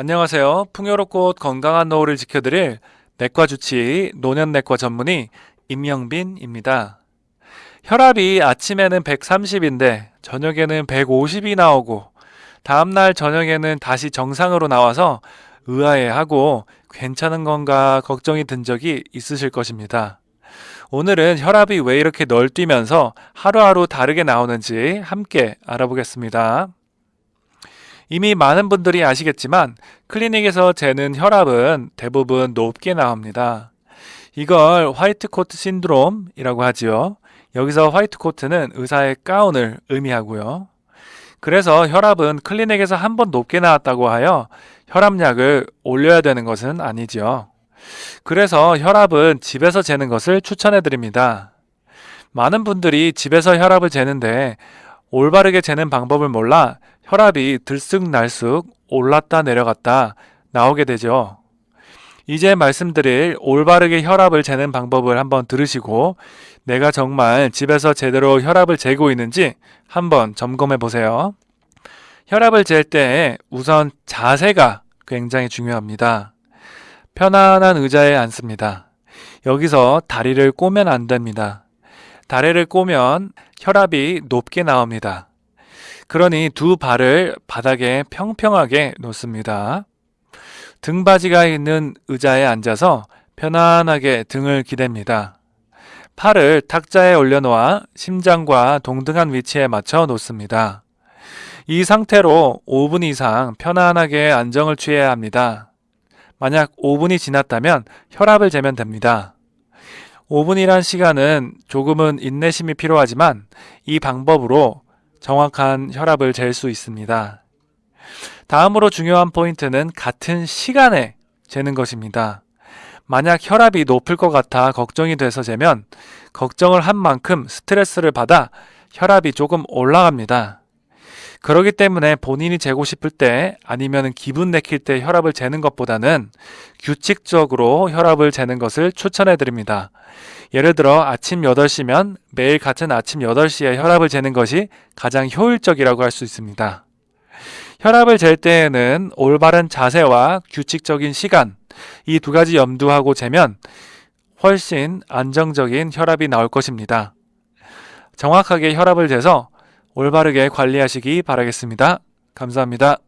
안녕하세요. 풍요롭고 건강한 노후를 지켜드릴 내과 주치의 노년내과 전문의 임영빈입니다. 혈압이 아침에는 130인데 저녁에는 150이 나오고 다음날 저녁에는 다시 정상으로 나와서 의아해하고 괜찮은 건가 걱정이 든 적이 있으실 것입니다. 오늘은 혈압이 왜 이렇게 널뛰면서 하루하루 다르게 나오는지 함께 알아보겠습니다. 이미 많은 분들이 아시겠지만 클리닉에서 재는 혈압은 대부분 높게 나옵니다. 이걸 white coat syndrome이라고 하지요. 여기서 white coat는 의사의 가운을 의미하고요. 그래서 혈압은 클리닉에서 한 번 높게 나왔다고 하여 혈압약을 올려야 되는 것은 아니지요. 그래서 혈압은 집에서 재는 것을 추천해 드립니다. 많은 분들이 집에서 혈압을 재는데 올바르게 재는 방법을 몰라 혈압이 들쑥날쑥 올랐다 내려갔다 나오게 되죠. 이제 말씀드릴 올바르게 혈압을 재는 방법을 한번 들으시고 내가 정말 집에서 제대로 혈압을 재고 있는지 한번 점검해 보세요. 혈압을 잴 때 우선 자세가 굉장히 중요합니다. 편안한 의자에 앉습니다. 여기서 다리를 꼬면 안 됩니다. 다리를 꼬면 혈압이 높게 나옵니다. 그러니 두 발을 바닥에 평평하게 놓습니다. 등받이가 있는 의자에 앉아서 편안하게 등을 기댑니다. 팔을 탁자에 올려놓아 심장과 동등한 위치에 맞춰 놓습니다. 이 상태로 5분 이상 편안하게 안정을 취해야 합니다. 만약 5분이 지났다면 혈압을 재면 됩니다. 5분이란 시간은 조금은 인내심이 필요하지만 이 방법으로 정확한 혈압을 잴 수 있습니다. 다음으로 중요한 포인트는 같은 시간에 재는 것입니다. 만약 혈압이 높을 것 같아 걱정이 돼서 재면 걱정을 한 만큼 스트레스를 받아 혈압이 조금 올라갑니다. 그러기 때문에 본인이 재고 싶을 때 아니면 기분 내킬 때 혈압을 재는 것보다는 규칙적으로 혈압을 재는 것을 추천해 드립니다. 예를 들어 아침 8시면 매일 같은 아침 8시에 혈압을 재는 것이 가장 효율적이라고 할 수 있습니다. 혈압을 잴 때에는 올바른 자세와 규칙적인 시간, 이 두 가지 염두하고 재면 훨씬 안정적인 혈압이 나올 것입니다. 정확하게 혈압을 재서 올바르게 관리하시기 바라겠습니다. 감사합니다.